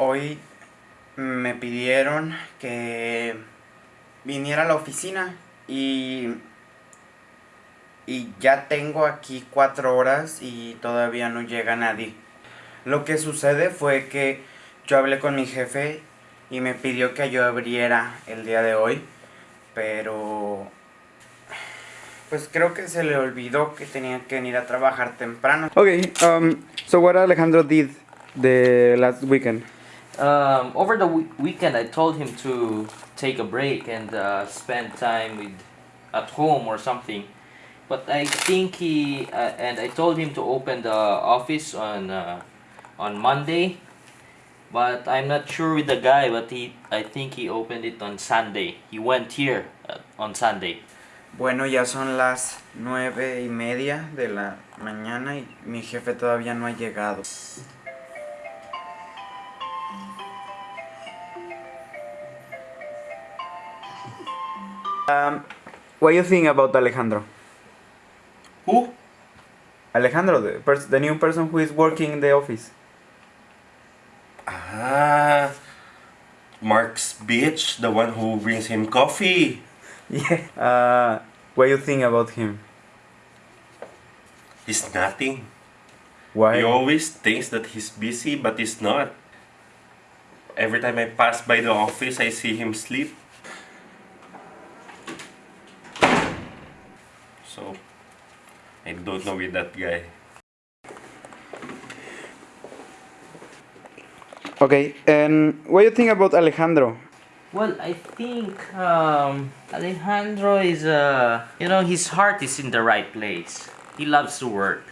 hoy me pidieron que viniera a la oficina y, y ya tengo aquí cuatro horas y todavía no llega nadie. Lo que sucede fue que yo hablé con mi jefe y me pidió que yo abriera el día de hoy, pero pues creo que se le olvidó que tenía que venir a trabajar temprano. Okay, um, so what Alejandro did the last weekend? Um, over the we- weekend, I told him to take a break and uh, spend time with at home or something. But I think he uh, and I told him to open the office on uh, on Monday. But I'm not sure with the guy. But he, I think he opened it on Sunday. He went here uh, on Sunday. Bueno, ya son las nueve y media de la mañana y mi jefe todavía no ha llegado. Um, what do you think about Alejandro? Who? Alejandro, the, pers- the new person who is working in the office. Ah, Mark's bitch, the one who brings him coffee. Yeah. Uh, what do you think about him? He's nothing. Why? He always thinks that he's busy, but he's not. Every time I pass by the office, I see him sleep. So, I don't know with that guy. Okay, and what do you think about Alejandro? Well, I think um, Alejandro is uh, you know, his heart is in the right place. He loves to work,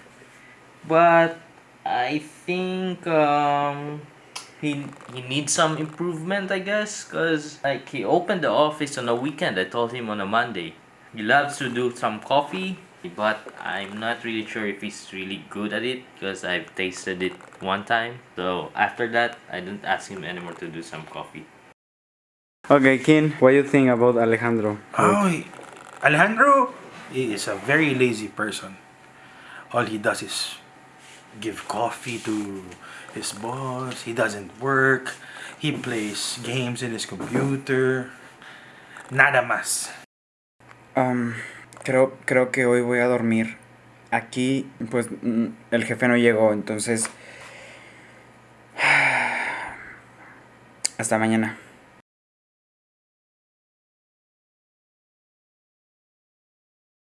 but I think um, he he needs some improvement, I guess, cause like he opened the office on a weekend. I told him on a Monday. He loves to do some coffee, but I'm not really sure if he's really good at it because I've tasted it one time. So after that, I didn't ask him anymore to do some coffee. Okay, Kin, what do you think about Alejandro? Oh, he- Alejandro he is a very lazy person. All he does is give coffee to his boss. He doesn't work. He plays games in his computer. Nada más. Um, creo, creo que hoy voy a dormir. Aquí, pues, mm, el jefe no llegó, entonces... Hasta mañana.